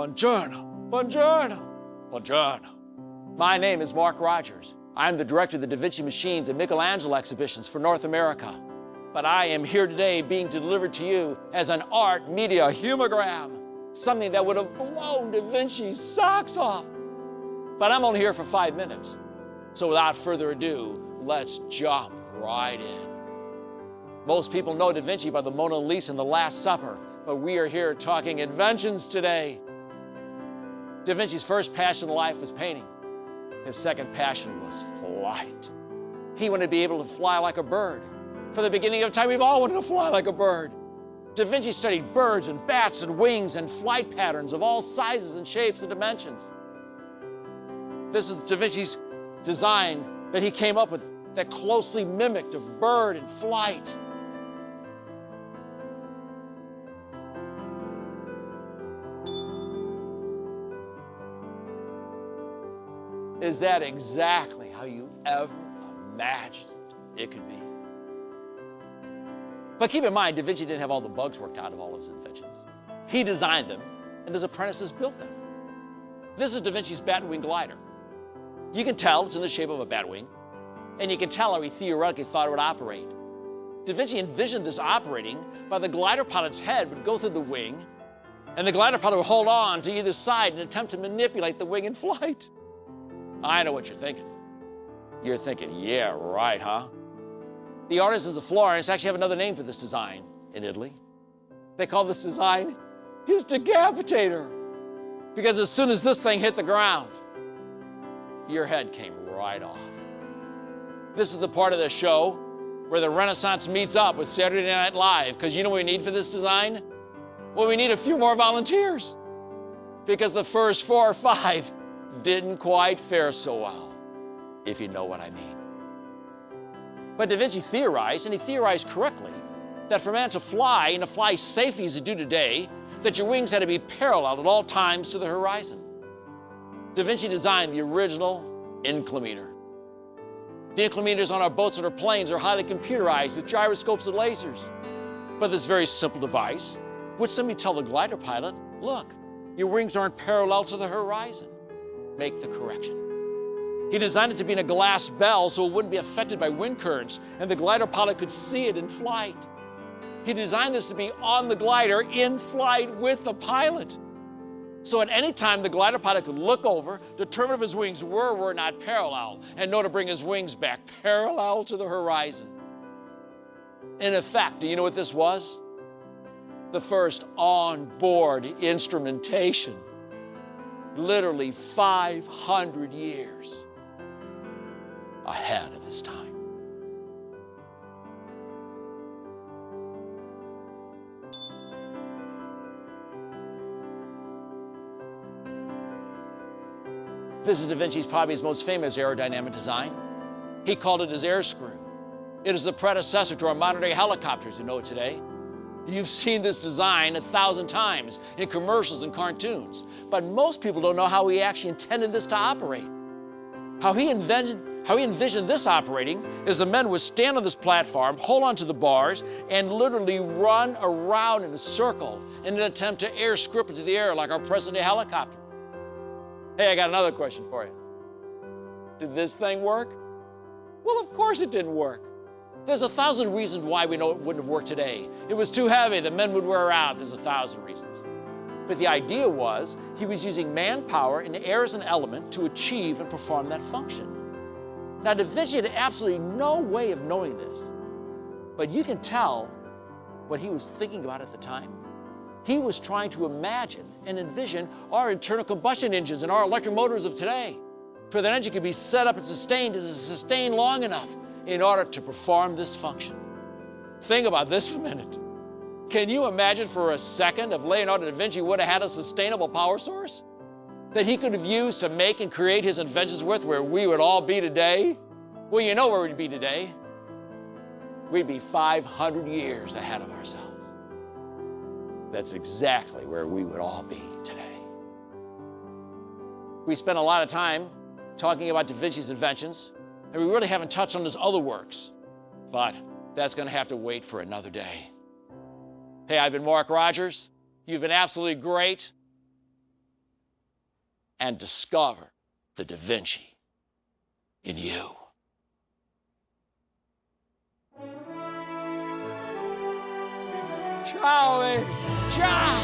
Buongiorno, buongiorno, buongiorno. My name is Mark Rogers. I'm the director of the Da Vinci Machines and Michelangelo exhibitions for North America. But I am here today being delivered to you as an ARHT Media HumaGram, something that would have blown Da Vinci's socks off. But I'm only here for five minutes. So without further ado, let's jump right in. Most people know Da Vinci by the Mona Lisa and the Last Supper, but we are here talking inventions today. Da Vinci's first passion in life was painting. His second passion was flight. He wanted to be able to fly like a bird. From the beginning of time, we've all wanted to fly like a bird. Da Vinci studied birds and bats and wings and flight patterns of all sizes and shapes and dimensions. This is Da Vinci's design that he came up with that closely mimicked a bird in flight. Is that exactly how you ever imagined it could be? But keep in mind, Da Vinci didn't have all the bugs worked out of all of his inventions. He designed them, and his apprentices built them. This is Da Vinci's Batwing glider. You can tell it's in the shape of a batwing, and you can tell how he theoretically thought it would operate. Da Vinci envisioned this operating by the glider pilot's head would go through the wing, and the glider pilot would hold on to either side and attempt to manipulate the wing in flight. I know what you're thinking. You're thinking, yeah, right, huh? The artisans of Florence actually have another name for this design in Italy. They call this design his decapitator. Because as soon as this thing hit the ground, your head came right off. This is the part of the show where the Renaissance meets up with Saturday Night Live. Because you know what we need for this design? Well, we need a few more volunteers. Because the first four or five didn't quite fare so well, if you know what I mean. But Da Vinci theorized, and he theorized correctly, that for man to fly and to fly safely as you do today, that your wings had to be parallel at all times to the horizon. Da Vinci designed the original inclinometer. The inclinometers on our boats and our planes are highly computerized with gyroscopes and lasers. But this very simple device would simply tell the glider pilot, look, your wings aren't parallel to the horizon make the correction. He designed it to be in a glass bell so it wouldn't be affected by wind currents and the glider pilot could see it in flight. He designed this to be on the glider in flight with the pilot. So at any time, the glider pilot could look over, determine if his wings were or were not parallel, and know to bring his wings back parallel to the horizon. In effect, do you know what this was? The first on-board instrumentation literally 500 years ahead of his time. This is Da Vinci's probably his most famous aerodynamic design. He called it his air screw. It is the predecessor to our modern day helicopters you know it today. You've seen this design a thousand times in commercials and cartoons, but most people don't know how he actually intended this to operate. How he envisioned, how he envisioned this operating is the men would stand on this platform, hold onto the bars, and literally run around in a circle in an attempt to air script into the air like our present day helicopter. Hey, I got another question for you. Did this thing work? Well, of course it didn't work. There's a thousand reasons why we know it wouldn't have worked today. It was too heavy, the men would wear out. There's a thousand reasons. But the idea was he was using manpower and air as an element to achieve and perform that function. Now, Da Vinci had absolutely no way of knowing this, but you can tell what he was thinking about at the time. He was trying to imagine and envision our internal combustion engines and our electric motors of today. For that engine could be set up and sustained to sustain long enough in order to perform this function. Think about this a minute. Can you imagine for a second if Leonardo da Vinci would have had a sustainable power source that he could have used to make and create his inventions with where we would all be today? Well, you know where we'd be today. We'd be 500 years ahead of ourselves. That's exactly where we would all be today. We spent a lot of time talking about Da Vinci's inventions, and we really haven't touched on his other works, but that's going to have to wait for another day. Hey, I've been Mark Rogers. You've been absolutely great. and discover the Da Vinci in you. Baby. Ciao.